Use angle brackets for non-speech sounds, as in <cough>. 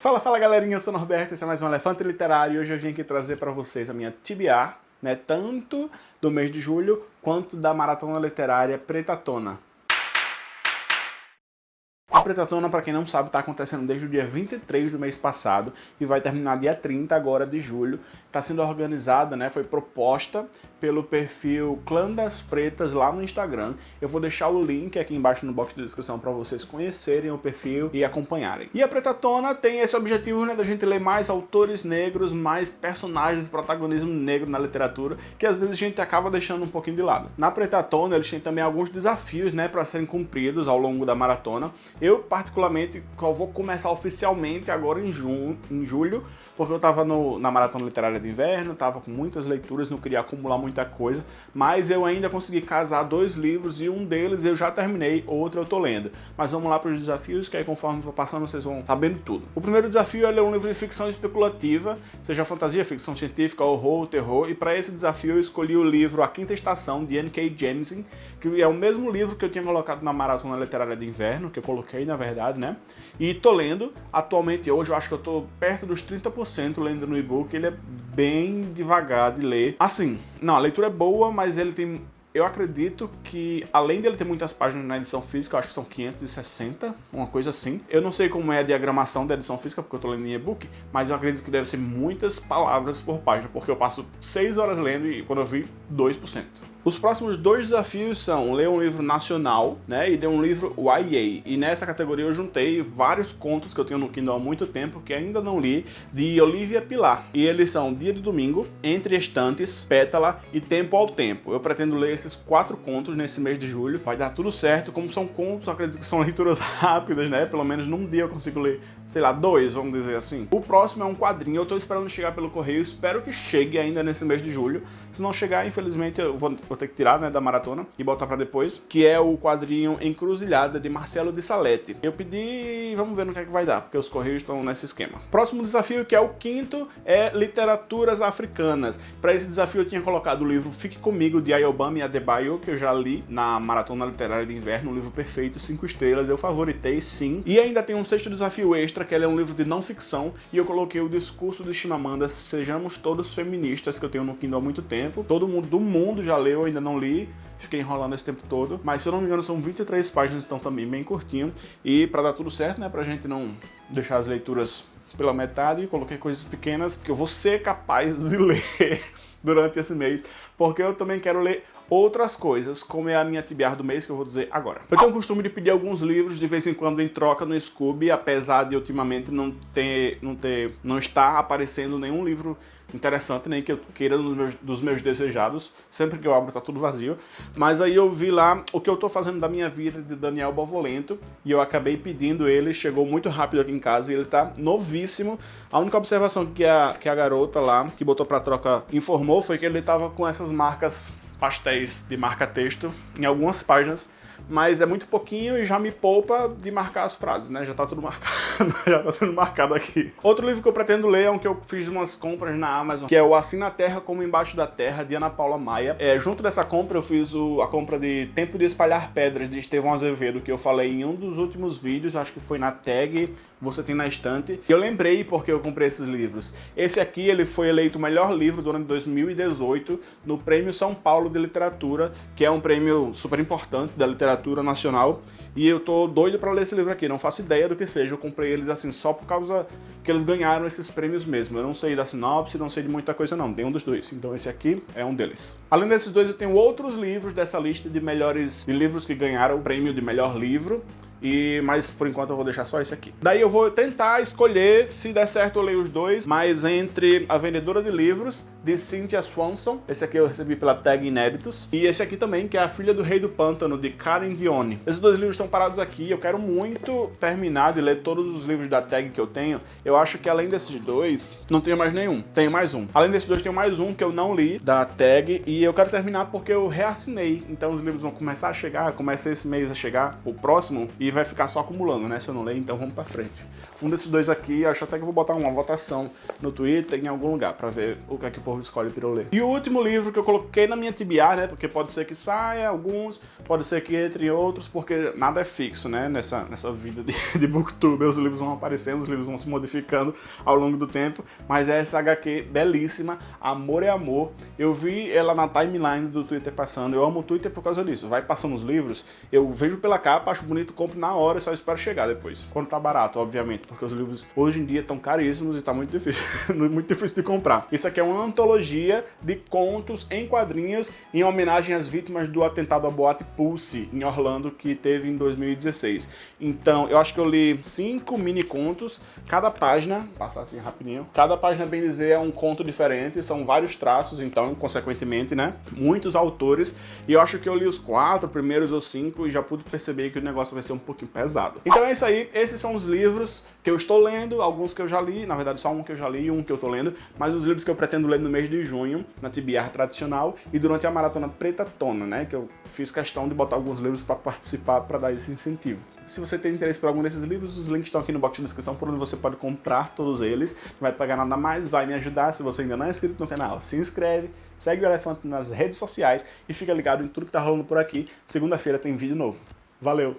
Fala, fala galerinha, eu sou o Norberto, esse é mais um Elefante Literário e hoje eu vim aqui trazer para vocês a minha TBR, né, tanto do mês de julho quanto da Maratona Literária Pretatona. Pretatona, para quem não sabe, está acontecendo desde o dia 23 do mês passado e vai terminar dia 30 agora de julho. Está sendo organizada, né, foi proposta pelo perfil Clã das Pretas lá no Instagram. Eu vou deixar o link aqui embaixo no box de descrição para vocês conhecerem o perfil e acompanharem. E a Pretatona tem esse objetivo, né, da gente ler mais autores negros, mais personagens, protagonismo negro na literatura, que às vezes a gente acaba deixando um pouquinho de lado. Na Pretatona, eles têm também alguns desafios, né, para serem cumpridos ao longo da maratona. Eu, particularmente, vou começar oficialmente agora em, junho, em julho, porque eu estava na Maratona Literária de Inverno, estava com muitas leituras, não queria acumular muita coisa, mas eu ainda consegui casar dois livros e um deles eu já terminei, outro eu tô lendo. Mas vamos lá para os desafios, que aí conforme for passando vocês vão sabendo tudo. O primeiro desafio é ler um livro de ficção especulativa, seja fantasia, ficção científica, horror, terror, e para esse desafio eu escolhi o livro A Quinta Estação, de N.K. Jemisin, que é o mesmo livro que eu tinha colocado na Maratona Literária de Inverno, que eu coloquei na verdade, né? E tô lendo, atualmente hoje eu acho que eu tô perto dos 30% lendo no e-book, ele é bem devagar de ler. Assim, não, a leitura é boa, mas ele tem eu acredito que, além dele ter muitas páginas na edição física, eu acho que são 560, uma coisa assim. Eu não sei como é a diagramação da edição física, porque eu tô lendo em e-book, mas eu acredito que deve ser muitas palavras por página, porque eu passo 6 horas lendo e quando eu vi, 2%. Os próximos dois desafios são ler um livro nacional, né, e ler um livro YA. E nessa categoria eu juntei vários contos que eu tenho no Kindle há muito tempo, que ainda não li, de Olivia Pilar. E eles são Dia de Domingo, Entre Estantes, Pétala e Tempo ao Tempo. Eu pretendo ler esses quatro contos nesse mês de julho. Vai dar tudo certo. Como são contos, acredito que são <laughs> leituras rápidas, né? Pelo menos num dia eu consigo ler, sei lá, dois, vamos dizer assim. O próximo é um quadrinho. Eu tô esperando chegar pelo correio. Espero que chegue ainda nesse mês de julho. Se não chegar, infelizmente, eu vou, vou ter que tirar né, da maratona e botar para depois, que é o quadrinho Encruzilhada de Marcelo de Salete. Eu pedi, vamos ver no que é que vai dar, porque os correios estão nesse esquema. Próximo desafio, que é o quinto, é Literaturas Africanas. Para esse desafio eu tinha colocado o livro Fique Comigo, de Ayobami Adebayo, que eu já li na Maratona Literária de Inverno, um livro perfeito, cinco estrelas, eu favoritei sim. E ainda tem um sexto desafio extra, que é um livro de não ficção, e eu coloquei o discurso de Chimamanda, Sejamos Todos Feministas, que eu tenho no Kindle há muito tempo. Todo mundo do mundo já leu, ainda não li, fiquei enrolando esse tempo todo, mas se eu não me engano são 23 páginas, então também bem curtinho, e para dar tudo certo, né, pra gente não deixar as leituras pela metade, coloquei coisas pequenas que eu vou ser capaz de <laughs> ler durante esse mês, porque eu também quero ler outras coisas, como é a minha TBR do mês, que eu vou dizer agora. Eu tenho o costume de pedir alguns livros de vez em quando em troca no Scooby, apesar de ultimamente não ter, não ter, não estar aparecendo nenhum livro interessante, nem que eu queira dos meus, dos meus desejados, sempre que eu abro tá tudo vazio, mas aí eu vi lá o que eu tô fazendo da minha vida de Daniel Bovolento, e eu acabei pedindo ele, chegou muito rápido aqui em casa, e ele tá novíssimo, a única observação que a, que a garota lá, que botou pra troca, informou, foi que ele tava com essas marcas pastéis de marca-texto em algumas páginas, mas é muito pouquinho e já me poupa de marcar as frases, né? Já tá tudo marcado, <laughs> já tá tudo marcado aqui. Outro livro que eu pretendo ler é um que eu fiz umas compras na Amazon, que é o Assim na Terra como Embaixo da Terra, de Ana Paula Maia. É, junto dessa compra eu fiz o, a compra de Tempo de Espalhar Pedras, de Estevão Azevedo, que eu falei em um dos últimos vídeos, acho que foi na tag Você Tem na Estante. Eu lembrei porque eu comprei esses livros. Esse aqui, ele foi eleito o melhor livro do ano de 2018 no Prêmio São Paulo de Literatura, que é um prêmio super importante da literatura literatura nacional. E eu tô doido para ler esse livro aqui, não faço ideia do que seja. Eu comprei eles assim só por causa que eles ganharam esses prêmios mesmo. Eu não sei da sinopse, não sei de muita coisa não, tem um dos dois. Então esse aqui é um deles. Além desses dois, eu tenho outros livros dessa lista de melhores de livros que ganharam o prêmio de melhor livro. E, mas por enquanto eu vou deixar só esse aqui. Daí eu vou tentar escolher, se der certo eu leio os dois, mas entre A Vendedora de Livros, de Cynthia Swanson, esse aqui eu recebi pela tag Inéditos, e esse aqui também, que é A Filha do Rei do Pântano, de Karen Dione. Esses dois livros estão parados aqui, eu quero muito terminar de ler todos os livros da tag que eu tenho. Eu acho que além desses dois, não tenho mais nenhum, tenho mais um. Além desses dois, tenho mais um que eu não li, da tag, e eu quero terminar porque eu reassinei, então os livros vão começar a chegar, começa esse mês a chegar, o próximo, e vai ficar só acumulando, né? Se eu não ler, então vamos pra frente. Um desses dois aqui, acho até que eu vou botar uma votação no Twitter em algum lugar pra ver o que é que o povo povo escolhe ler. E o último livro que eu coloquei na minha TBR, né, porque pode ser que saia alguns, pode ser que entre outros, porque nada é fixo, né, nessa, nessa vida de, <laughs> de booktube, os livros vão aparecendo, os livros vão se modificando ao longo do tempo, mas é essa HQ belíssima, Amor é Amor. Eu vi ela na timeline do Twitter passando, eu amo o Twitter por causa disso, vai passando os livros, eu vejo pela capa, acho bonito, compro na hora só espero chegar depois. Quando tá barato, obviamente, porque os livros hoje em dia estão caríssimos e tá muito difícil, <laughs> muito difícil de comprar. Isso aqui é uma antologia de contos em quadrinhos em homenagem às vítimas do atentado à Boate Pulse em Orlando que teve em 2016. Então, eu acho que eu li cinco mini contos, cada página, passar assim rapidinho, cada página, bem dizer, é um conto diferente, são vários traços, então, consequentemente, né, muitos autores, e eu acho que eu li os quatro primeiros ou cinco e já pude perceber que o negócio vai ser um pouquinho pesado. Então é isso aí, esses são os livros que eu estou lendo, alguns que eu já li, na verdade só um que eu já li e um que eu estou lendo, mas os livros que eu pretendo ler no mês de junho, na TBR tradicional, e durante a maratona Preta Tona, né, que eu fiz questão de botar alguns livros para participar, para dar esse incentivo. Se você tem interesse por algum desses livros, os links estão aqui no box de descrição por onde você pode comprar todos eles. Não vai pagar nada mais, vai me ajudar. Se você ainda não é inscrito no canal, se inscreve, segue o Elefante nas redes sociais e fica ligado em tudo que tá rolando por aqui. Segunda-feira tem vídeo novo. Valeu!